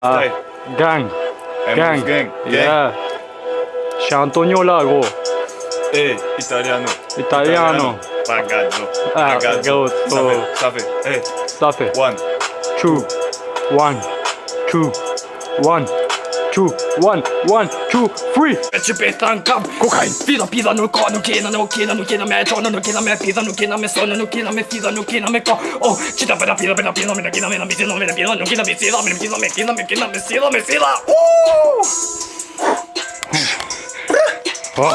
Ah, gang. gang. Gang. Yeah. C'è Antonio Lago. Eh, italiano. Italiano. Pagazzo. Pagazzo. Ah, so. Safe. Safe. Eh. Safe. One. Two. Two. One. One. Two. Three. Ci pettan cap Cocaine Fida pida no co No kina no kina no kina me Chona no kina me Pida no kina me Sona no kina me Fida no kina me co Oh Cita peda pida peda pida Me kina me na Misi no me na Pida no kina me Sida me kina me kina me kina me Sida me sida Uh Oh.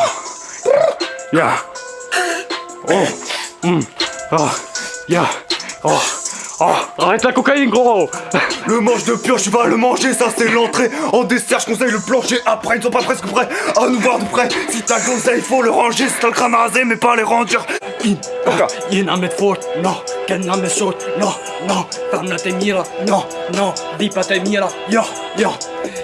Yeah. Oh. Mm. Ah. Yeah. Oh. Oh. Arrête la cocaïne, gros. Le manche de pioche, tu vas le manger, ça c'est l'entrée. En dessert, je conseille le plancher. Après, ils sont pas presque prêts à nous voir de près. Si t'as le conseil, faut le ranger. Si t'as le crâne rasé, mais pas les rangers. In Coca Ina me fort No Kenna me short No No Famna te mira No No Vipa te mira Ja Ja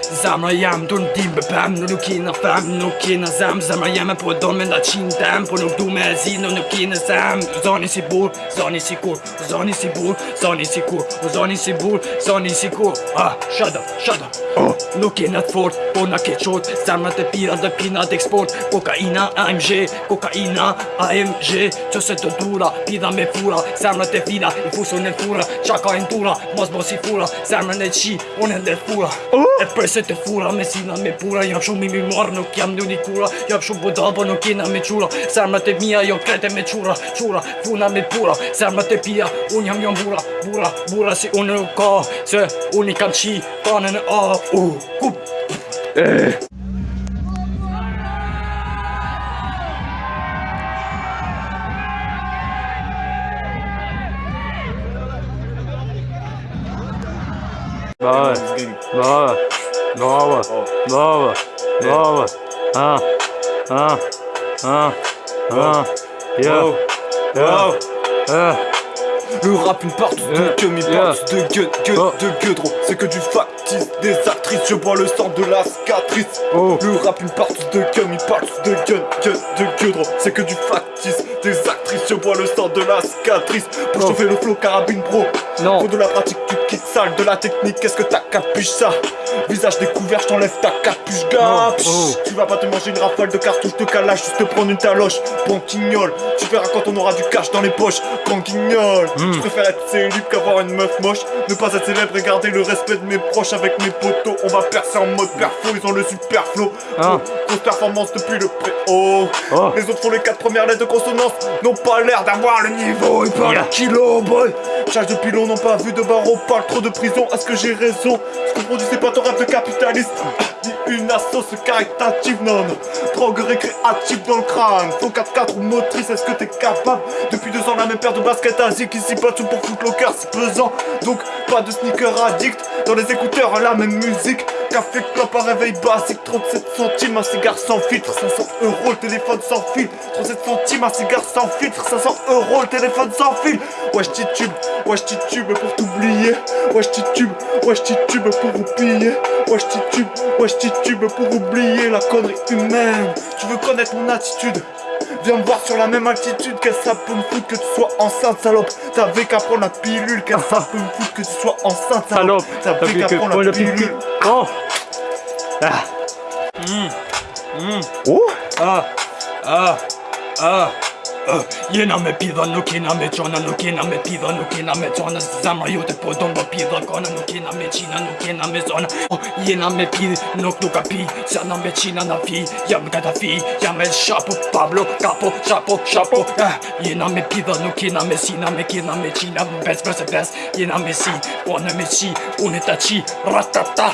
Zemra jam, dur në tim bëpem Nuk nuk kina fem, nuk kina zem. Zemra jam e po do me nda qin tem Po nuk du me e zi, nuk nuk kina zem. Zoni si bur, zoni si kur Zoni si bur, zoni si kur Zoni si bur, zoni si kur. Ah, shut up, shut up. Oh. Nuk kina të fort, po na ke qot Zemrat e pira dhe pina të eksport. Kokaina, AMG, kokaina, AMG Qo se të dura, pida me fura. Zemrat e fina, i fusun e fura. Qa ka e ndura, mos mos i fura. Zemrën e qi, unë e ndër fura oh. E përse te fura Me pura Jam shumë mi mi marrë Nuk jam një një kura Jam shumë nuk jena me qura. Te mia Jo krete me qura Qura Funa me pura. Te pia Unë jam jam bura Bura Bura si unë nuk ka Se unë i qi Kanën e A U Kup Bah ouais. Emos gang. Ouais. Ouais. Ouais. Bah ouais. Ah. Ah. Ah. Ah. Yeah. Oh. Yeah. Le rap, une partout de mais Yeah. partout de gueule, gueule, Oh. de gueule. C'est que du factice des actrices. Je vois le sang de la cicatrice. Oh. Le rap, une partout de queue, mais partout de gueule, gueule, de gueule. C'est que du factice des actrices. Je vois le sang de la cicatrice. Pour Oh. chauffer le flow carabine, bro. Non. Faut de la pratique, tu quittes sale, de la technique, qu'est-ce que t'as capuche ça? Visage découvert, je t'enlève ta capuche, gars. Oh, oh. Tu vas pas te manger une rafale de cartouches de calage, juste te prendre une taloche, banquignol Tu verras quand on aura du cash dans les poches, banquignol Mm. Je préfère être célib qu'avoir une meuf moche. Ne pas être célèbre et garder le respect de mes proches avec mes potos. On va percer en mode perfo, ils ont le super flow. Ah. Grosse performance depuis le pré-haut Oh. Les autres font les quatre premières lettres de consonance. N'ont pas l'air d'avoir le niveau, ils parlent à kilo boy Charge de pilon n'ont pas vu de barreau, parle trop de prison, est-ce que j'ai raison. Ce que produit c'est pas ton rêve de capitaliste. Dis une assoce caritative, non non. Drogue récréative dans le crâne. Ton 4-4 ou motrice, est-ce que t'es capable? Depuis deux ans la même paire de baskets asiques Ici pas tout pour foutre le cœur, c'est pesant. Donc pas de sneaker addict. Dans les écouteurs la même musique Café, clope, réveil basique 37 centimes, un cigare sans filtre 500 euros, le téléphone sans fil. 37 centimes, un cigare sans filtre 500 euros, le téléphone sans fil. Wesh titube, wesh titube pour t'oublier. Wesh titube, wesh titube pour oublier. Wesh titube, wesh titube pour oublier la connerie humaine. Tu veux connaître mon attitude? Viens me voir sur la même altitude Qu'est-ce que ça peut me foutre que tu sois enceinte salope T'avais qu'à prendre la pilule Qu'est-ce que ça peut me foutre que tu sois enceinte Salope. T'avais qu'à prendre la pilule Oh. Ah. Oh Ah, ah, ah, ah. Jena me pida, nuk jena me qona, nuk jena me pida, nuk jena me qona. Zemra jote po do më pida, kona nuk jena me qina, nuk jena me zona. Oh, Jena me pid, nuk nuk ka pi, se me qina na fi. Jam gata fi, jam me shapo, Pablo, capo, shapo, shapo. Ah, Jena me pida, nuk jena me sina, me kena me qina Bes, bes, bes, jena me si, po në me qi, unë e ta qi, ratata